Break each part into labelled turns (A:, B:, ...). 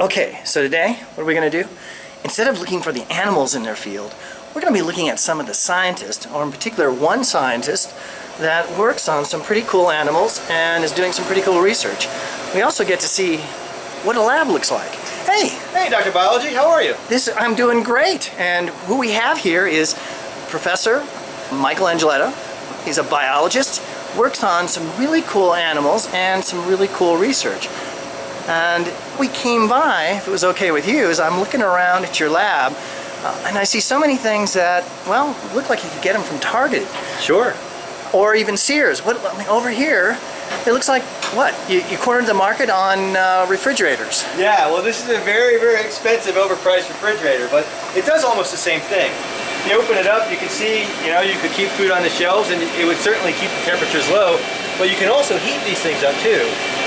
A: Okay, so today, what are we going to do? Instead of looking for the animals in their field, we're going to be looking at some of the scientists, or in particular one scientist that works on some pretty cool animals and is doing some pretty cool research. We also get to see what a lab looks like. Hey,
B: Hey, Dr. Biology, how are you?
A: this I'm doing great. And who we have here is Professor Michael Angilletta. He's a biologist, works on some really cool animals and some really cool research. And we came by, if it was okay with you, as I'm looking around at your lab, uh, and I see so many things that, well, look like you could get them from Target
B: Sure.
A: or even Sears. What I mean, over here, it looks like what? You, you cornered the market on uh, refrigerators.
B: Yeah, well this is a very, very expensive overpriced refrigerator, but it does almost the same thing. You open it up, you can see, you know, you could keep food on the shelves and it would certainly keep the temperatures low, but you can also heat these things up too.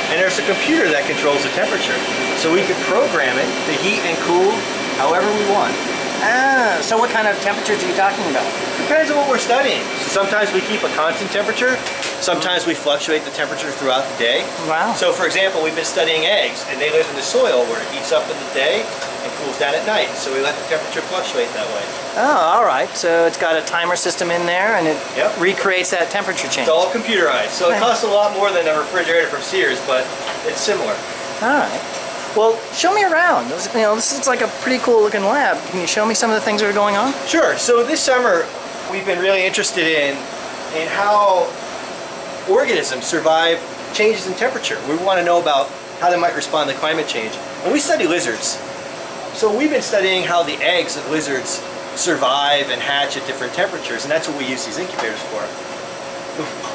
B: And there's a computer that controls the temperature. So we could program it to heat and cool however we want.
A: Ah, so what kind of temperatures are you talking about?
B: Depends on what we're studying. So sometimes we keep a constant temperature, sometimes we fluctuate the temperature throughout the day.
A: Wow.
B: So for example, we've been studying eggs and they live in the soil where it heats up in the day and cools down at night. So we let the temperature fluctuate that way.
A: Oh, all right. So it's got a timer system in there, and it
B: Yep.
A: recreates that temperature change.
B: It's all computerized. So it costs a lot more than a refrigerator from Sears, but it's similar.
A: All right. Well, show me around. You know, this is like a pretty cool looking lab. Can you show me some of the things that are going on?
B: Sure. So this summer, we've been really interested in in how organisms survive changes in temperature. We want to know about how they might respond to climate change. And we study lizards. So we've been studying how the eggs of lizards survive and hatch at different temperatures, and that's what we use these incubators for.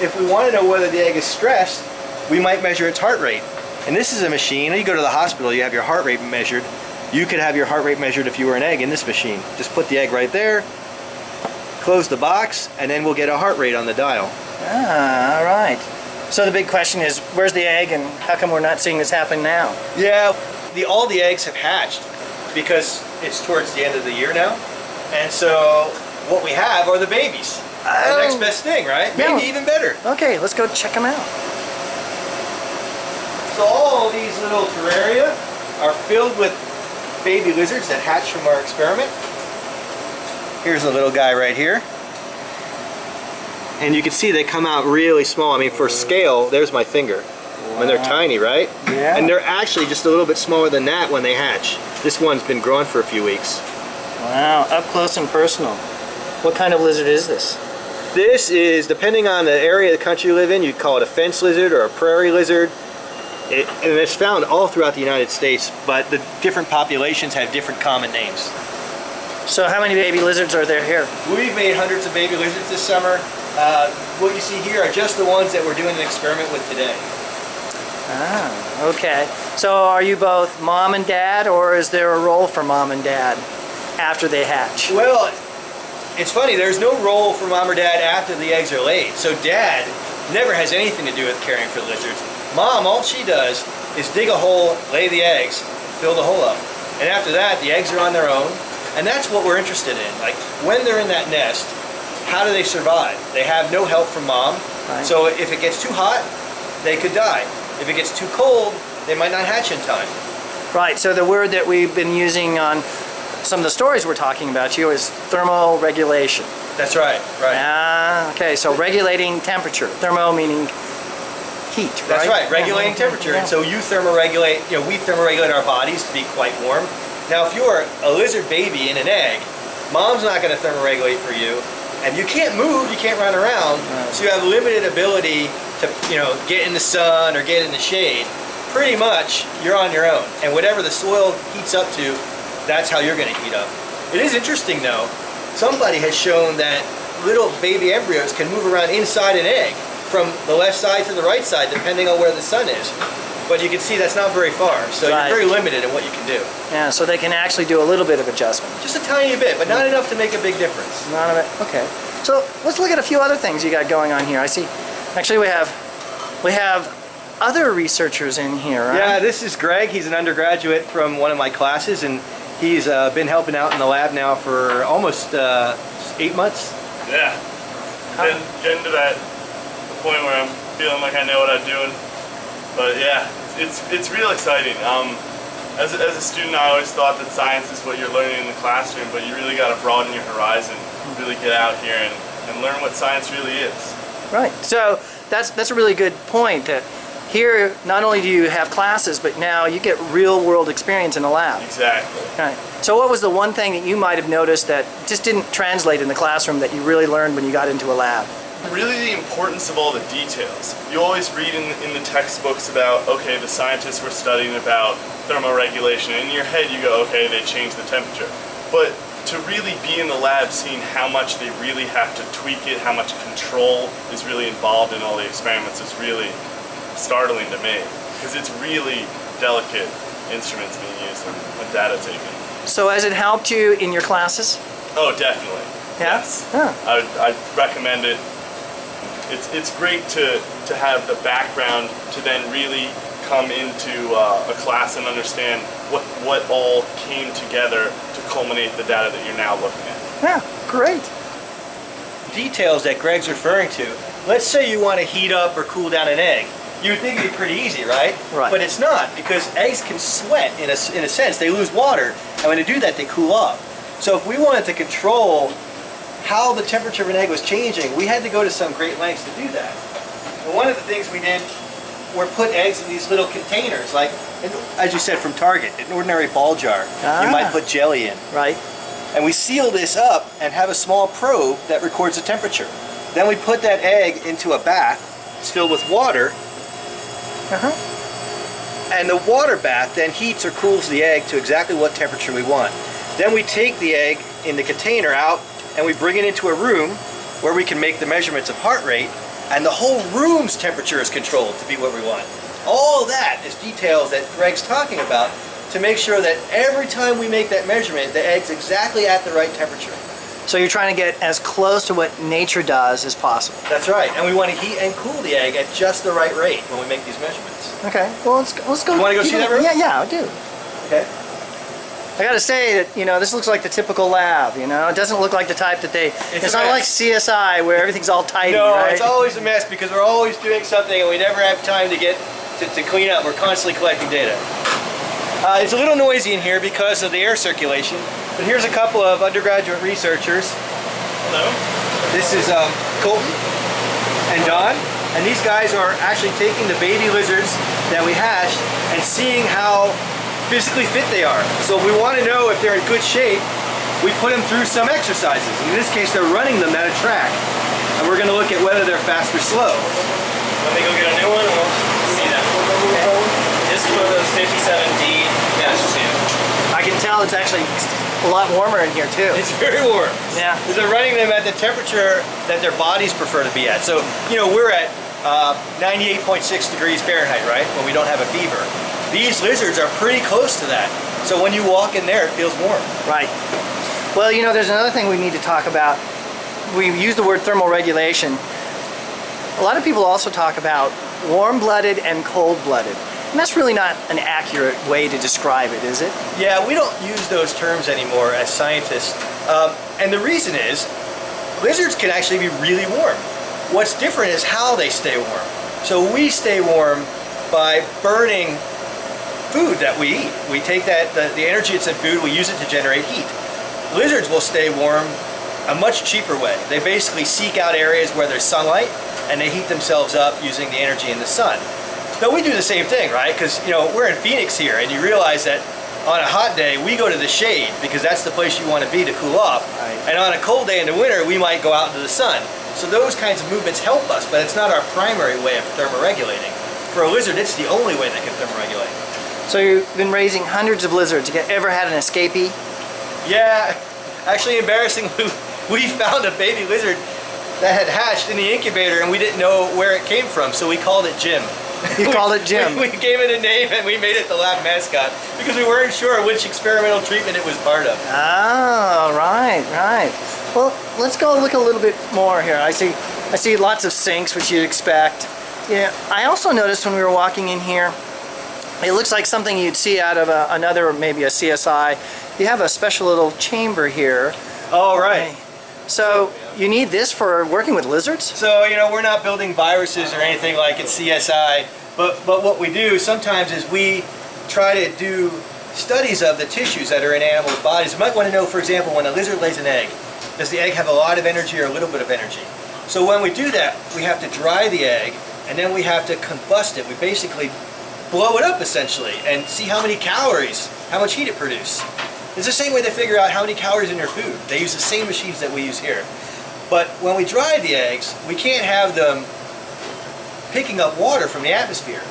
B: If- we want to know whether the egg is stressed, we might measure its heart rate. And this is a machine, you go to the hospital, you have your heart rate measured. You could have your heart rate measured if you were an egg in this machine. Just put the egg right there, close the box, and then we'll get a heart rate on the dial.
A: Ah, all right. So the big question is, where's the egg, and how come we're not seeing this happen now?
B: Yeah, the, all the eggs have hatched because it's towards the end of the year now. And so what we have are the babies. The next
A: Oh.
B: best thing, right?
A: Yeah.
B: Maybe even better.
A: Okay, let's go check them out.
B: So all these little terraria are filled with baby lizards that hatch from our experiment. Here's a little guy right here. And you can see they come out really small. I mean, for scale, there's my finger. When they're tiny, right?
A: Yeah.
B: And they're actually just a little bit smaller than that when they hatch. This one's been growing for a few weeks.
A: Wow, up close and personal. What kind of lizard is this?
B: This is, depending on the area of the country you live in, you'd call it a fence lizard or a prairie lizard. It, and it's found all throughout the United States, but the different populations have different common names.
A: So how many baby lizards are there here?
B: We've made hundreds of baby lizards this summer. Uh, what you see here are just the ones that we're doing an experiment with today.
A: Ah, okay. So are you both mom and dad, or is there a role for mom and dad after they hatch?
B: Well, it's funny, there's no role for mom or dad after the eggs are laid. So dad never has anything to do with caring for lizards. Mom, all she does is dig a hole, lay the eggs, fill the hole up. And after that, the eggs are on their own. And that's what we're interested in. Like, when they're in that nest, how do they survive? They have no help from mom.
A: Right.
B: So if it gets too hot, they could die. If it gets too cold, they might not hatch in time.
A: Right, so the word that we've been using on some of the stories we're talking about you is thermal regulation.
B: That's right, right.
A: Ah, okay, so regulating temperature. Thermo meaning heat,
B: That's right, regulating temperature. And so you thermoregulate, you know, we thermoregulate our bodies to be quite warm. Now, if you're a lizard baby in an egg, mom's not going to thermoregulate for you, and you can't move, you can't run around,
A: Right.
B: so you have limited ability to, you know, get in the sun or get in the shade. Pretty much, you're on your own, and whatever the soil heats up to, that's how you're going to heat up. It is interesting, though. Somebody has shown that little baby embryos can move around inside an egg from the left side to the right side, depending on where the sun is. But you can see that's not very far, so
A: Right.
B: you're very limited in what you can do.
A: Yeah, so they can actually do a little bit of adjustment.
B: Just a tiny bit, but not enough to make a big difference.
A: None of it. Okay. So let's look at a few other things you got going on here. I see. Actually, we have we have other researchers in here. Right?
B: Yeah, this is Greg. He's an undergraduate from one of my classes, and he's uh, been helping out in the lab now for almost uh, eight months.
C: Yeah. Getting, getting to that point where I'm feeling like I know what I'm doing. But yeah, it's it's real exciting. Um, As a, as a student, I always thought that science is what you're learning in the classroom, but you really got to broaden your horizon, really get out here and, and learn what science really is.
A: Right. So that's that's a really good point. That here, not only do you have classes, but now you get real world experience in the lab.
C: Exactly.
A: Right. So what was the one thing that you might have noticed that just didn't translate in the classroom that you really learned when you got into a lab?
C: Really the importance of all the details. You always read in, in the textbooks about, okay, the scientists were studying about thermoregulation. And in your head you go, okay, they changed the temperature. But to really be in the lab seeing how much they really have to tweak it, how much control is really involved in all the experiments is really startling to me. Because it's really delicate instruments being used and, and data taken.
A: So has it helped you in your classes?
C: Oh, definitely.
A: Yeah?
C: Yes.
A: Huh.
C: I I'd recommend it. It's, it's great to, to have the background to then really come into uh, a class and understand what, what all came together to culminate the data that you're now looking at.
A: Yeah, great.
B: Details that Greg's referring to. Let's say you want to heat up or cool down an egg. You would think it'd be pretty easy, right?
A: Right.
B: But it's not because eggs can sweat in a, in a sense. They lose water, and when they do that, they cool off. So if we wanted to control how the temperature of an egg was changing, we had to go to some great lengths to do that. And one of the things we did were put eggs in these little containers, like, as you said, from Target, an ordinary ball jar.
A: Ah.
B: You might put jelly in.
A: Right.
B: And we seal this up and have a small probe that records the temperature. Then we put that egg into a bath. It's filled with water.
A: Uh-huh.
B: And the water bath then heats or cools the egg to exactly what temperature we want. Then we take the egg in the container out and we bring it into a room where we can make the measurements of heart rate and the whole room's temperature is controlled to be what we want. All that is details that Greg's talking about to make sure that every time we make that measurement, the egg's exactly at the right temperature.
A: So you're trying to get as close to what nature does as possible.
B: That's right, and we want to heat and cool the egg at just the right rate when we make these measurements.
A: Okay. Well, let's go, let's go.
B: You wanna go see that room?
A: Yeah, yeah, I do.
B: Okay.
A: I gotta say that, you know, this looks like the typical lab, you know? It doesn't look like the type that they, it's,
B: a
A: not like. CSI where everything's all tidy,
B: No,
A: right?
B: it's always a mess because we're always doing something and we never have time to get to, to clean up. We're constantly collecting data. Uh, it's a little noisy in here because of the air circulation, but here's a couple of undergraduate researchers.
C: Hello?
B: This is um, Colton and Don, and these guys are actually taking the baby lizards that we hatched and seeing how physically fit they are. So if we want to know if they're in good shape, we put them through some exercises. In this case, they're running them at a track, and we're going to look at whether they're fast or slow.
D: Let me go get a new one and we'll see that. This is one of those 57D. Yeah, it's just new.
A: I can tell it's actually a lot warmer in here too.
B: It's very warm.
A: Yeah.
B: Because they're running them at the temperature that their bodies prefer to be at. So, you know, we're at uh, 98.6 degrees Fahrenheit, right? When we don't have a fever. These lizards are pretty close to that. So when you walk in there, it feels warm.
A: Right. Well, you know, there's another thing we need to talk about. We use the word thermal regulation. A lot of people also talk about warm-blooded and cold-blooded. And that's really not an accurate way to describe it, is it?
B: Yeah, we don't use those terms anymore as scientists. Um, and the reason is, lizards can actually be really warm. What's different is how they stay warm. So we stay warm by burning food that we eat. We take that the, the energy that's in food, we use it to generate heat. Lizards will stay warm a much cheaper way. They basically seek out areas where there's sunlight and they heat themselves up using the energy in the sun. Now we do the same thing, right? Because you know we're in Phoenix here, and you realize that on a hot day we go to the shade because that's the place you want to be to cool off.
A: Right.
B: And on a cold day in the winter, we might go out into the sun. So those kinds of movements help us, but it's not our primary way of thermoregulating. For a lizard, it's the only way they can thermoregulate.
A: So you've been raising hundreds of lizards. You ever had an escapee?
B: Yeah, actually embarrassingly, we found a baby lizard that had hatched in the incubator and we didn't know where it came from, so we called it Jim.
A: You called it Jim.
B: We, we gave it a name and we made it the lab mascot because we weren't sure which experimental treatment it was part of.
A: Oh, right, right. Well, let's go look a little bit more here. I see, I see lots of sinks, which you'd expect. Yeah, I also noticed when we were walking in here, it looks like something you'd see out of a, another, maybe a CSI. You have a special little chamber here.
B: Oh, right.
A: So you need this for working with lizards?
B: So, you know, we're not building viruses or anything like in CSI, but, but what we do sometimes is we try to do studies of the tissues that are in animals' bodies. You might want to know, for example, when a lizard lays an egg, does the egg have a lot of energy or a little bit of energy? So when we do that, we have to dry the egg and then we have to combust it. We basically blow it up essentially and see how many calories, how much heat it produces. It's the same way they figure out how many calories in your food. They use the same machines that we use here. But when we dry the eggs, we can't have them picking up water from the atmosphere.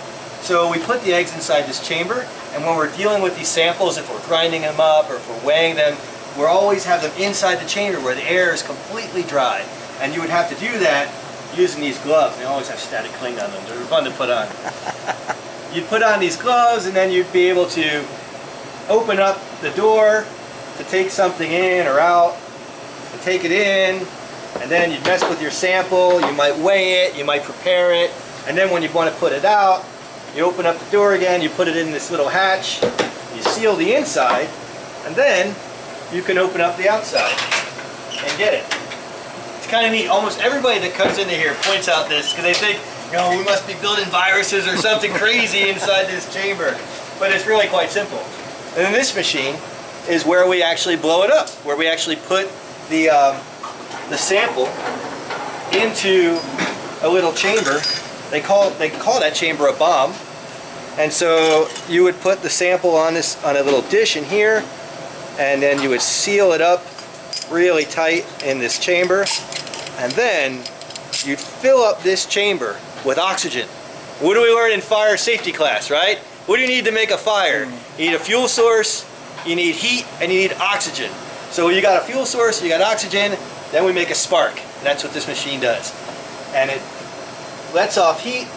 B: So we put the eggs inside this chamber, and when we're dealing with these samples, if we're grinding them up or if we're weighing them, we always have them inside the chamber where the air is completely dry. And you would have to do that using these gloves. They always have static cling on them. They're fun to put on. you'd put on these gloves and then you'd be able to open up the door to take something in or out, to take it in, and then you'd mess with your sample, you might weigh it, you might prepare it, and then when you want to put it out, you open up the door again, you put it in this little hatch, you seal the inside, and then you can open up the outside and get it. It's kind of neat. Almost everybody that comes into here points out this because they think, know, we must be building viruses or something crazy inside this chamber. But it's really quite simple. And then this machine is where we actually blow it up, where we actually put the, um, the sample into a little chamber. They call, they call that chamber a bomb. And so you would put the sample on this on a little dish in here, and then you would seal it up really tight in this chamber, and then you'd fill up this chamber with oxygen. What do we learn in fire safety class, right? What do you need to make a fire? You need a fuel source, you need heat, and you need oxygen. So you got a fuel source, you got oxygen, then we make a spark. That's what this machine does. And it lets off heat,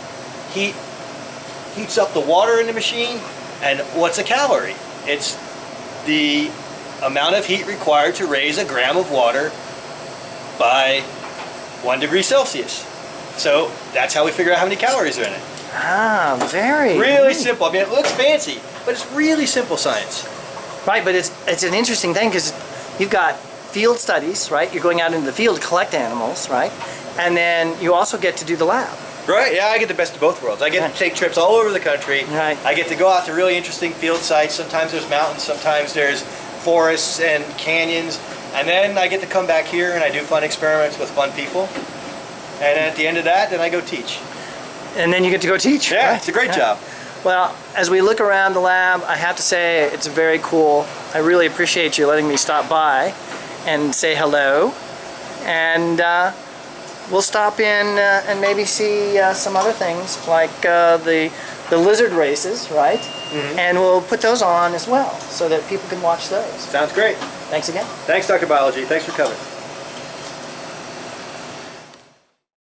B: heat heats up the water in the machine, and what's a calorie? It's the amount of heat required to raise a gram of water by one degree Celsius. So that's how we figure out how many calories are in it.
A: Ah, very
B: Really
A: neat.
B: simple. I mean, it looks fancy, but it's really simple science.
A: Right, but it's it's an interesting thing because you've got field studies, right? You're going out into the field to collect animals, right? And then you also get to do the lab.
B: Right, yeah, I get the best of both worlds. I get
A: Right.
B: to take trips all over the country.
A: Right.
B: I get to go out to really interesting field sites. Sometimes there's mountains, sometimes there's forests and canyons. And then I get to come back here and I do fun experiments with fun people. And at the end of that, then I go teach.
A: And then you get to go teach.
B: Yeah,
A: right?
B: it's a great
A: Yeah.
B: job.
A: Well, as we look around the lab, I have to say it's very cool. I really appreciate you letting me stop by and say hello. And uh, we'll stop in uh, and maybe see uh, some other things like uh, the the lizard races, right? And we'll put those on as well so that people can watch those.
B: Sounds great.
A: Thanks again.
B: Thanks, Dr. Biology. Thanks for coming.